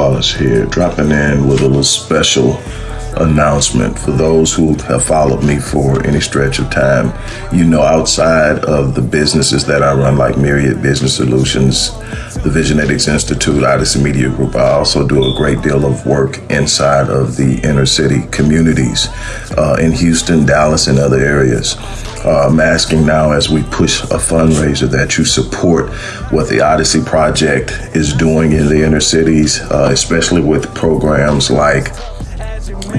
Wallace here, dropping in with a little special announcement for those who have followed me for any stretch of time. You know, outside of the businesses that I run, like Myriad Business Solutions, the Visionetics Institute, Odyssey Media Group, I also do a great deal of work inside of the inner city communities uh, in Houston, Dallas, and other areas. Uh, I'm asking now as we push a fundraiser that you support what the Odyssey Project is doing in the inner cities, uh, especially with programs like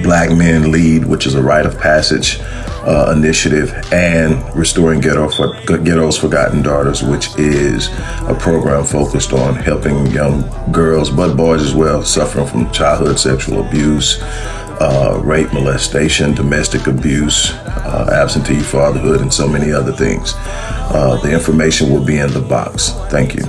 Black Men Lead, which is a rite of passage uh, initiative, and Restoring Ghetto for, Ghetto's Forgotten Daughters, which is a program focused on helping young girls, but boys as well, suffering from childhood sexual abuse, uh, rape, molestation, domestic abuse, uh, absentee fatherhood, and so many other things. Uh, the information will be in the box. Thank you.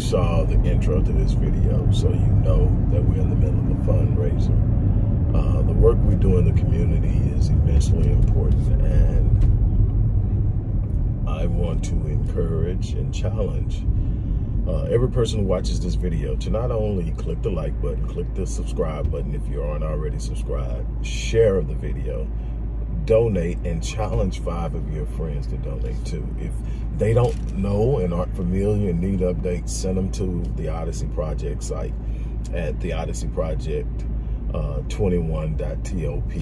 Saw the intro to this video, so you know that we're in the middle of a fundraiser. Uh, the work we do in the community is immensely important, and I want to encourage and challenge uh, every person who watches this video to not only click the like button, click the subscribe button if you aren't already subscribed, share the video, donate, and challenge five of your friends to donate too. If they don't know and aren't familiar and need updates, send them to the Odyssey Project site at the Odyssey Project uh, 21.top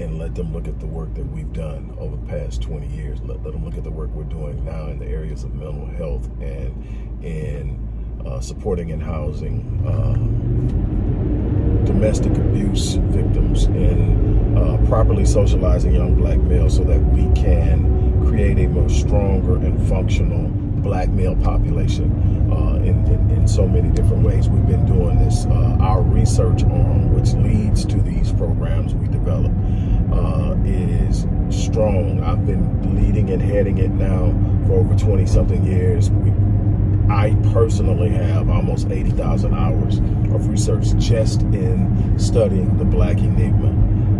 and let them look at the work that we've done over the past 20 years. Let, let them look at the work we're doing now in the areas of mental health and in uh, supporting and housing uh, domestic abuse victims and uh, properly socializing young black males so that we can create a more stronger and functional black male population uh, in, in, in, so many different ways. We've been doing this. Uh, our research arm, which leads to these programs we develop, uh, is strong. I've been leading and heading it now for over 20 something years. We, I personally have almost 80,000 hours of research just in studying the black enigma.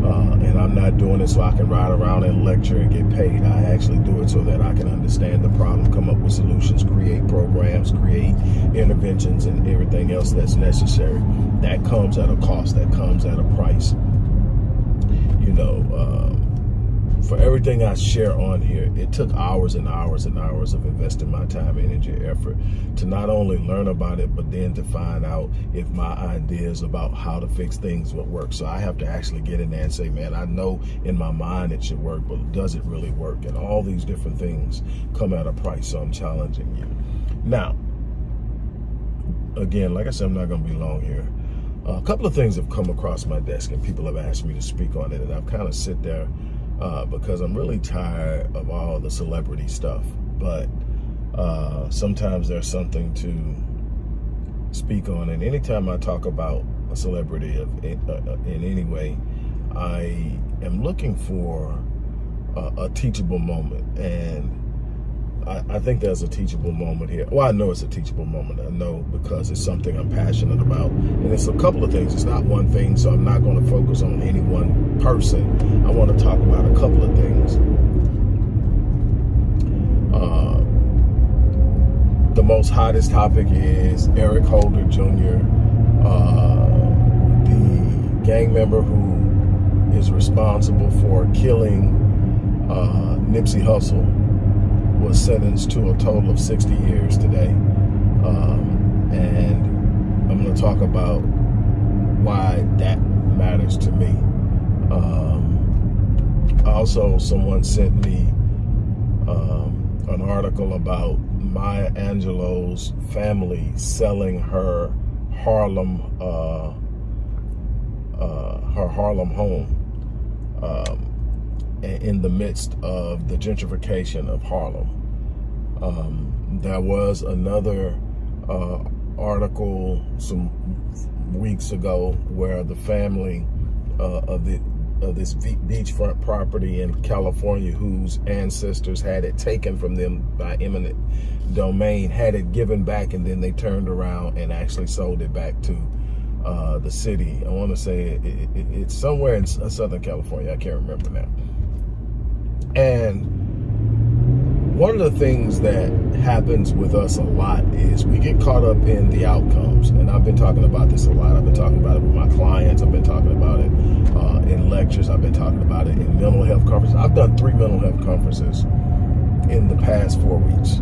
Uh, and I'm not doing it so I can ride around and lecture and get paid. I actually do it so that I can understand the problem, come up with solutions, create programs, create interventions, and everything else that's necessary. That comes at a cost, that comes at a price. You know, uh, for everything I share on here, it took hours and hours and hours of investing my time, energy, effort to not only learn about it, but then to find out if my ideas about how to fix things would work. So I have to actually get in there and say, man, I know in my mind it should work, but does it really work? And all these different things come at a price, so I'm challenging you. Now, again, like I said, I'm not going to be long here. A couple of things have come across my desk and people have asked me to speak on it, and I've kind of sit there uh, because I'm really tired of all the celebrity stuff. But uh, sometimes there's something to speak on. And anytime I talk about a celebrity of, in, uh, in any way, I am looking for a, a teachable moment. And I, I, think there's a teachable moment here. Well, I know it's a teachable moment. I know because it's something I'm passionate about. And it's a couple of things. It's not one thing, so I'm not going to focus on any one person. I want to talk about a couple of things. Uh, the most hottest topic is Eric Holder Jr., uh, the gang member who is responsible for killing uh, Nipsey Hussle was sentenced to a total of 60 years today. Um, and I'm going to talk about why that matters to me. Um, also, someone sent me um, an article about Maya Angelou's family selling her Harlem, uh, uh, her Harlem home. Um, in the midst of the gentrification of Harlem. Um, there was another uh, article some weeks ago where the family uh, of the of this beachfront property in California whose ancestors had it taken from them by eminent domain, had it given back, and then they turned around and actually sold it back to uh, the city. I want to say it, it, it's somewhere in Southern California. I can't remember now. And one of the things that happens with us a lot is we get caught up in the outcomes. And I've been talking about this a lot. I've been talking about it with my clients. I've been talking about it uh, in lectures. I've been talking about it in mental health conferences. I've done three mental health conferences in the past four weeks.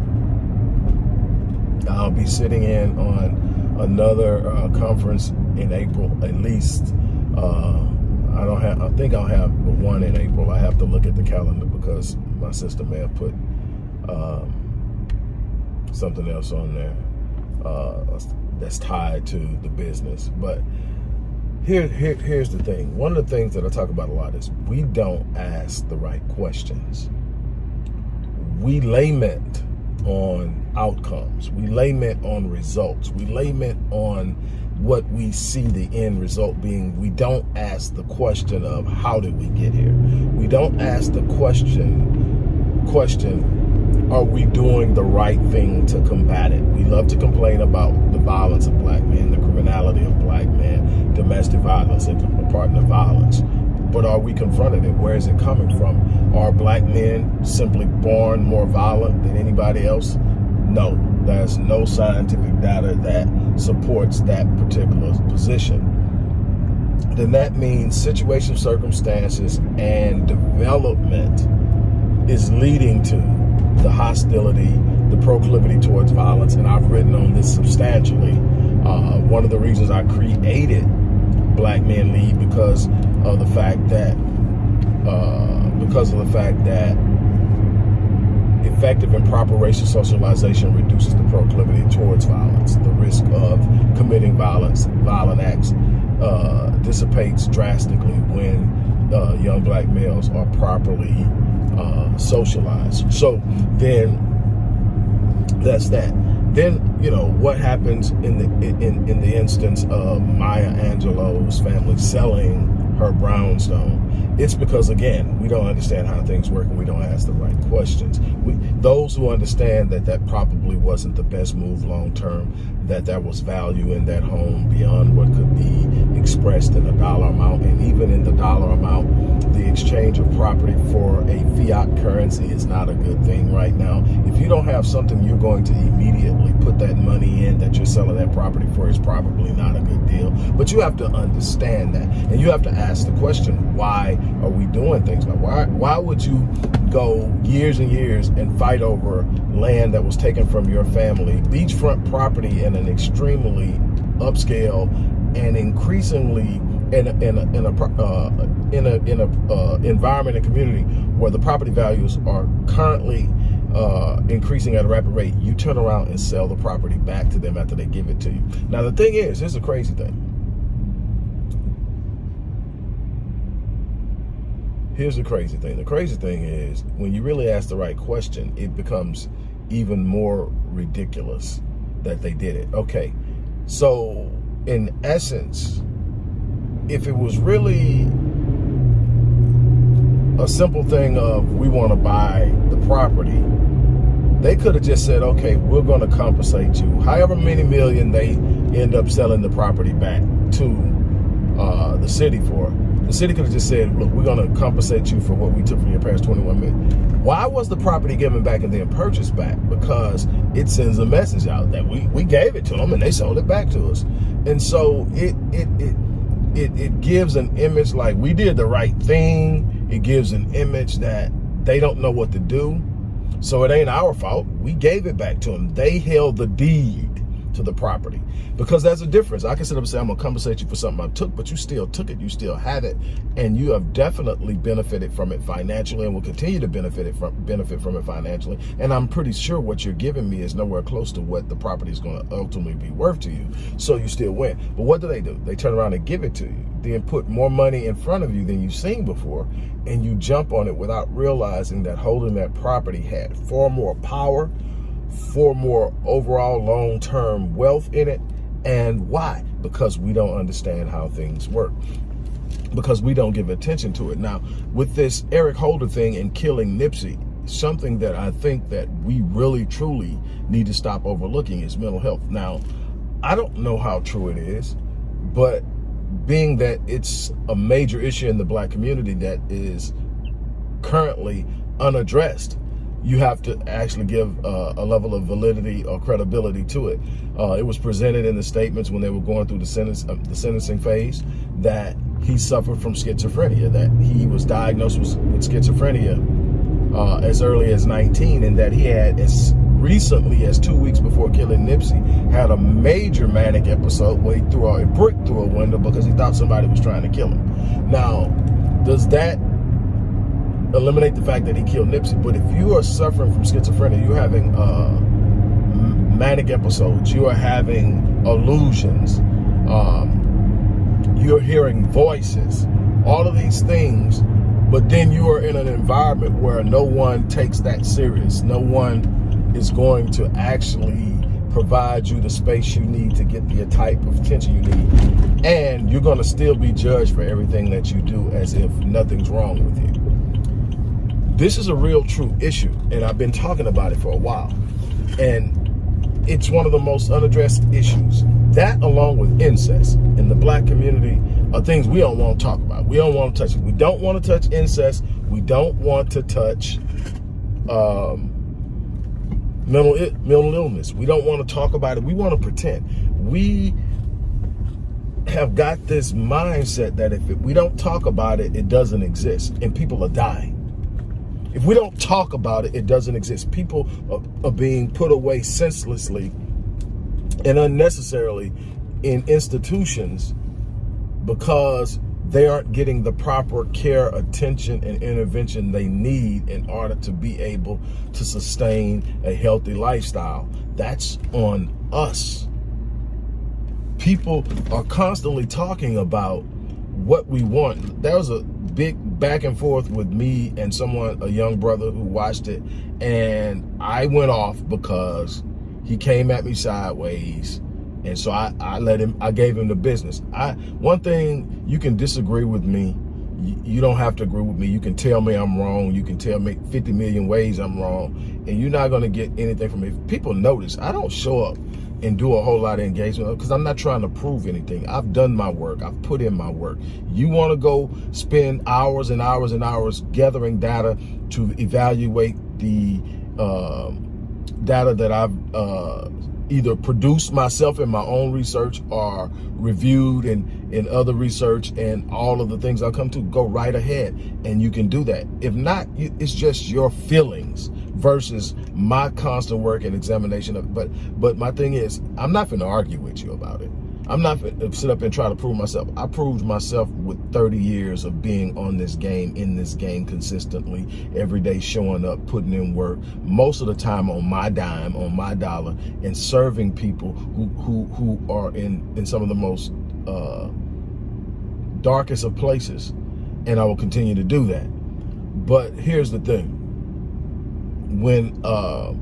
I'll be sitting in on another uh, conference in April, at least. Uh, I don't have. I think I'll have one in April. I have to look at the calendar because my sister may have put um, something else on there uh, that's tied to the business. But here, here, here's the thing. One of the things that I talk about a lot is we don't ask the right questions. We lament on outcomes. We lament on results. We lament on what we see the end result being. We don't ask the question of how did we get here? We don't ask the question, question, are we doing the right thing to combat it? We love to complain about the violence of black men, the criminality of black men, domestic violence, and partner violence. But are we confronting it? Where is it coming from? Are black men simply born more violent than anybody else? No, there's no scientific data that supports that particular position. Then that means situation, circumstances, and development is leading to the hostility, the proclivity towards violence, and I've written on this substantially. Uh, one of the reasons I created Black Men Lead because of the fact that uh, because of the fact that effective and proper racial socialization reduces the proclivity towards violence. The risk of committing violence, violent acts, uh, dissipates drastically when uh, young black males are properly uh, socialized. So then that's that. Then you know what happens in the in in the instance of Maya Angelou's family selling her brownstone. It's because again we don't understand how things work and we don't ask the right questions. We those who understand that that probably wasn't the best move long term, that there was value in that home beyond what could be expressed in a dollar amount, and even in the dollar amount, the exchange of property for a fiat currency is not a good thing right now. If you don't have something you're going to immediately put that money in that you're selling that property for, is probably not a good deal. But you have to understand that, and you have to ask the question: Why are we doing things like why? Why would you go years and years and fight over land that was taken from your family, beachfront property in an extremely upscale and increasingly in a, in a, in a, uh, in a, in a uh, environment and community where the property values are currently uh, increasing at a rapid rate, you turn around and sell the property back to them after they give it to you. Now, the thing is, here's a crazy thing. Here's the crazy thing. The crazy thing is when you really ask the right question, it becomes even more ridiculous that they did it. Okay, so in essence, if it was really a simple thing of we want to buy the property, they could have just said, okay, we're going to compensate you. However many million they end up selling the property back to uh, the city for, the city could have just said, look, we're going to compensate you for what we took from your parents, 21 million. Why was the property given back and then purchased back? Because it sends a message out that we, we gave it to them and they sold it back to us. And so it, it, it, it, it gives an image like we did the right thing. It gives an image that they don't know what to do. So it ain't our fault. We gave it back to them. They held the deed to the property because there's a difference. I can sit up and say, I'm gonna compensate you for something I took, but you still took it, you still had it, and you have definitely benefited from it financially and will continue to benefit it from benefit from it financially. And I'm pretty sure what you're giving me is nowhere close to what the property is gonna ultimately be worth to you. So you still win. But what do they do? They turn around and give it to you, then put more money in front of you than you've seen before, and you jump on it without realizing that holding that property had far more power, for more overall long-term wealth in it And why? Because we don't understand how things work. Because we don't give attention to it. Now, with this Eric Holder thing and killing Nipsey, something that I think that we really truly need to stop overlooking is mental health. Now, I don't know how true it is, but being that it's a major issue in the black community that is currently unaddressed, you have to actually give uh, a level of validity or credibility to it. Uh, it was presented in the statements when they were going through the, sentence, uh, the sentencing phase that he suffered from schizophrenia, that he was diagnosed with, with schizophrenia uh, as early as 19 and that he had as recently as two weeks before killing Nipsey had a major manic episode where he threw a brick through a window because he thought somebody was trying to kill him. Now, does that eliminate the fact that he killed Nipsey? But if you are suffering from schizophrenia, you're having uh, manic episodes, you are having illusions, um, you're hearing voices, all of these things but then you are in an environment where no one takes that serious. No one is going to actually provide you the space you need to get the type of attention you need. And you're going to still be judged for everything that you do as if nothing's wrong with you. This is a real true issue. And I've been talking about it for a while. And it's one of the most unaddressed issues. That along with incest in the black community are things we don't want to talk about. We don't want to touch it. We don't want to touch incest. We don't want to touch um, mental mental illness. We don't want to talk about it. We want to pretend. We have got this mindset that if we don't talk about it, it doesn't exist, and people are dying. If we don't talk about it, it doesn't exist. People are, are being put away senselessly and unnecessarily in institutions because they aren't getting the proper care, attention, and intervention they need in order to be able to sustain a healthy lifestyle. That's on us. People are constantly talking about what we want. There was a big back and forth with me and someone, a young brother who watched it, and I went off because he came at me sideways and so I, I let him, I gave him the business. I One thing, you can disagree with me. You, you don't have to agree with me. You can tell me I'm wrong. You can tell me 50 million ways I'm wrong. And you're not going to get anything from me. People notice I don't show up and do a whole lot of engagement because I'm not trying to prove anything. I've done my work. I've put in my work. You want to go spend hours and hours and hours gathering data to evaluate the uh, data that I've uh, either produced myself in my own research or reviewed in, in other research and all of the things I'll come to, go right ahead and you can do that. If not, it's just your feelings versus my constant work and examination of But, but my thing is, I'm not going to argue with you about it. I'm not sit up and try to prove myself. I proved myself with 30 years of being on this game, in this game consistently, every day showing up, putting in work, most of the time on my dime, on my dollar, and serving people who who who are in in some of the most uh, darkest of places, and I will continue to do that. But here's the thing: when uh,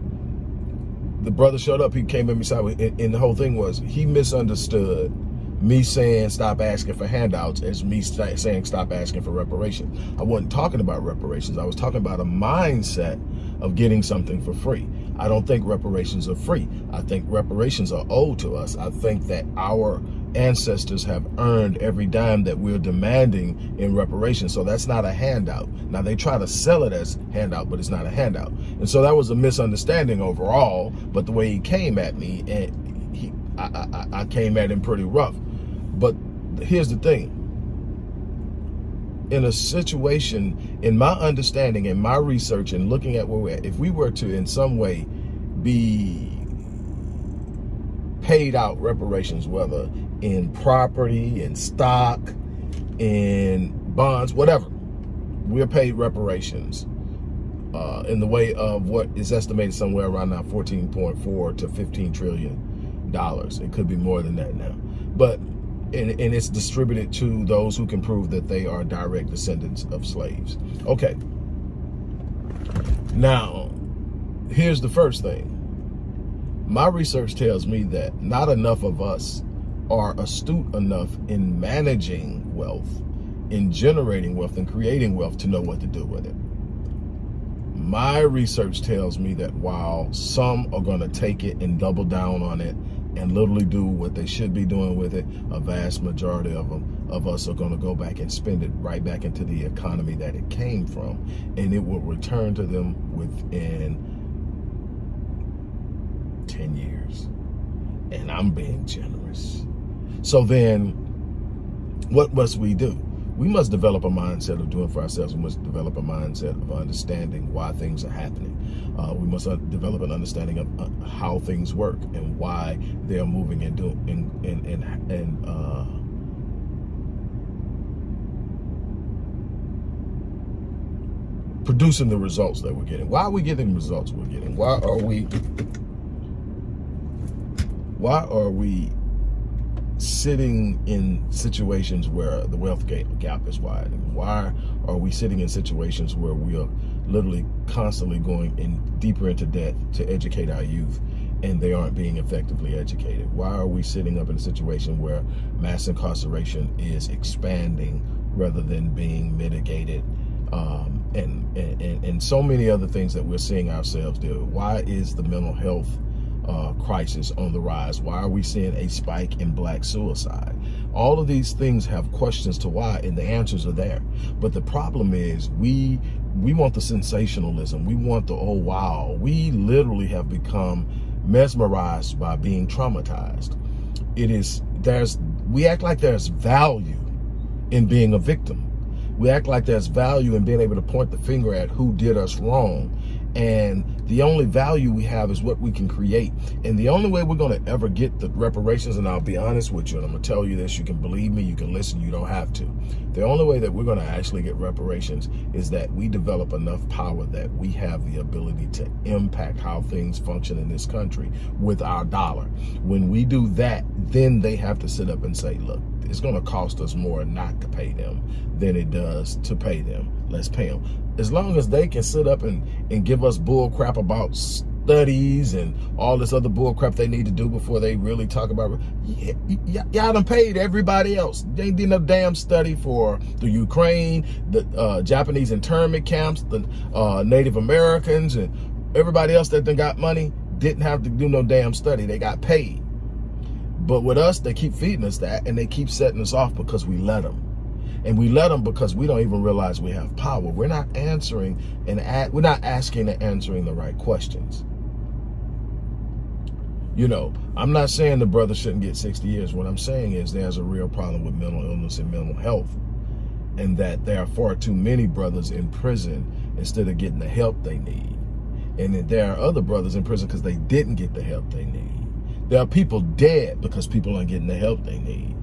the brother showed up, he came in me, and, and the whole thing was he misunderstood me saying stop asking for handouts as me saying stop asking for reparations. I wasn't talking about reparations. I was talking about a mindset of getting something for free. I don't think reparations are free. I think reparations are owed to us. I think that our ancestors have earned every dime that we're demanding in reparations. So that's not a handout. Now they try to sell it as handout, but it's not a handout. And so that was a misunderstanding overall, but the way he came at me and he, I, I, I came at him pretty rough. But here's the thing. In a situation, in my understanding, in my research and looking at where we're at, if we were to in some way be paid out reparations, whether in property, in stock, in bonds, whatever. We're paid reparations uh, in the way of what is estimated somewhere around now 14.4 to 15 trillion dollars. It could be more than that now. But and, and it's distributed to those who can prove that they are direct descendants of slaves. Okay. Now, here's the first thing. My research tells me that not enough of us are astute enough in managing wealth, in generating wealth and creating wealth to know what to do with it. My research tells me that while some are going to take it and double down on it and literally do what they should be doing with it, a vast majority of them of us are going to go back and spend it right back into the economy that it came from, and it will return to them within 10 years. And I'm being generous. So then, what must we do? We must develop a mindset of doing for ourselves. We must develop a mindset of understanding why things are happening. Uh, we must uh, develop an understanding of uh, how things work and why they are moving and doing and and and, and uh, producing the results that we're getting. Why are we getting results we're getting? Why are we why are we sitting in situations where the wealth gap is wide? Why are we sitting in situations where we are literally constantly going in deeper into debt to educate our youth and they aren't being effectively educated? Why are we sitting up in a situation where mass incarceration is expanding rather than being mitigated um, and, and, and so many other things that we're seeing ourselves do. Why is the mental health uh, crisis on the rise? Why are we seeing a spike in black suicide? All of these things have questions to why, and the answers are there. But the problem is we we want the sensationalism. We want the oh wow. We literally have become mesmerized by being traumatized. It is there's we act like there's value in being a victim we act like there's value in being able to point the finger at who did us wrong. And the only value we have is what we can create. And the only way we're going to ever get the reparations, and I'll be honest with you, and I'm going to tell you this, you can believe me, you can listen, you don't have to. The only way that we're going to actually get reparations is that we develop enough power that we have the ability to impact how things function in this country with our dollar. When we do that, then they have to sit up and say, look, it's going to cost us more not to pay them than it does to pay them. Let's pay them. As long as they can sit up and, and give us bull crap about studies and all this other bull crap they need to do before they really talk about yeah, y'all done paid everybody else. They did no damn study for the Ukraine, the uh, Japanese internment camps, the uh, Native Americans, and everybody else that done got money didn't have to do no damn study. They got paid. But with us, they keep feeding us that and they keep setting us off because we let them. And we let them because we don't even realize we have power. We're not answering and we're not asking and answering the right questions. You know, I'm not saying the brother shouldn't get 60 years. What I'm saying is there's a real problem with mental illness and mental health. And that there are far too many brothers in prison instead of getting the help they need. And that there are other brothers in prison because they didn't get the help they need. There are people dead because people aren't getting the help they need.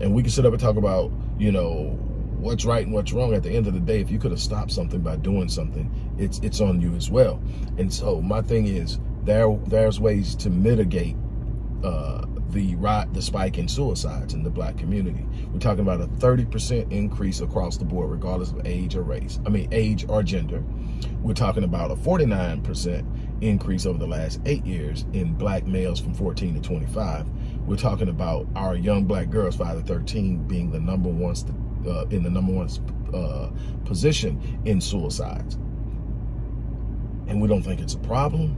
And we can sit up and talk about, you know, what's right and what's wrong. At the end of the day, if you could have stopped something by doing something, it's it's on you as well. And so my thing is, there there's ways to mitigate uh, the the spike in suicides in the black community. We're talking about a 30% increase across the board, regardless of age or race. I mean, age or gender. We're talking about a 49% increase over the last eight years in black males from 14 to 25. We're talking about our young black girls, 5 to 13, being the number one uh, in the number one uh, position in suicides. And we don't think it's a problem.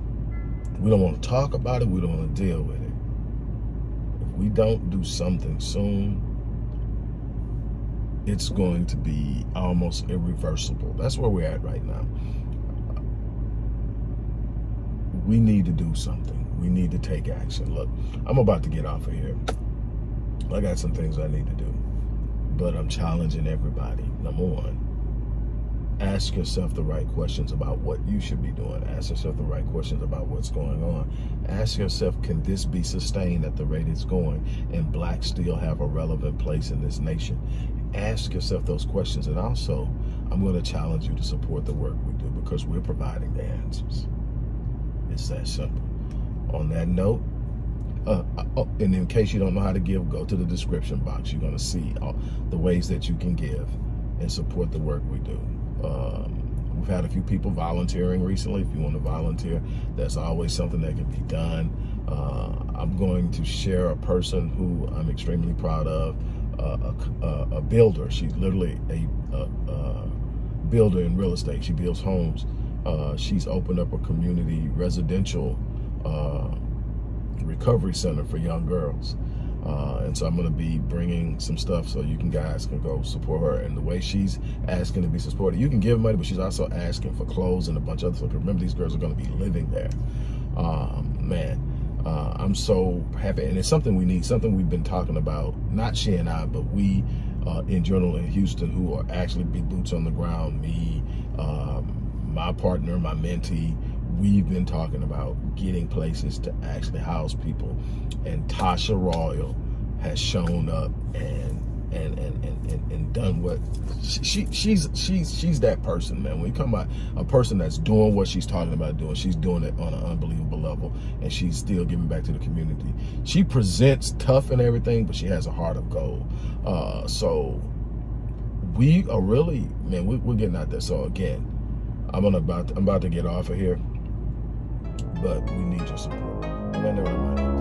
We don't want to talk about it. We don't want to deal with it. If we don't do something soon, it's going to be almost irreversible. That's where we're at right now we need to do something. We need to take action. Look, I'm about to get off of here. I got some things I need to do. But I'm challenging everybody. Number one, ask yourself the right questions about what you should be doing. Ask yourself the right questions about what's going on. Ask yourself, can this be sustained at the rate it's going? And blacks still have a relevant place in this nation? Ask yourself those questions. And also, I'm going to challenge you to support the work we do because we're providing the answers. It's that simple. On that note, uh, uh, oh, and in case you don't know how to give, go to the description box. You're going to see all the ways that you can give and support the work we do. Um, we've had a few people volunteering recently. If you want to volunteer, that's always something that can be done. Uh, I'm going to share a person who I'm extremely proud of, uh, a, a, builder. She's literally a, a, a, builder in real estate. She builds homes. Uh, she's opened up a community residential uh, recovery center for young girls. Uh, and so I'm going to be bringing some stuff so you can guys can go support her. And the way she's asking to be supported, you can give money, but she's also asking for clothes and a bunch of other stuff. Remember, these girls are going to be living there. Um, man, uh, I'm so happy. And it's something we need, something we've been talking about, not she and I, but we uh, in general in Houston who are actually big boots on the ground, me, um, my partner, my mentee, we've been talking about getting places to actually house people. And Tasha Royal has shown up and and and and, and, done what she she's she's she's that person, man. When you come about a person that's doing what she's talking about doing, she's doing it on an unbelievable level, and she's still giving back to the community. She presents tough and everything, but she has a heart of gold. Uh, so we are really, man, we, are getting out there. So again, I'm gonna about to, I'm about to get off of here but we need your support.